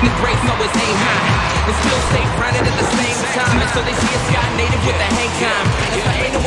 The brakes always aim high and still stay grounded at the same time. And so they see a sky native with a hang time. That's why ain't no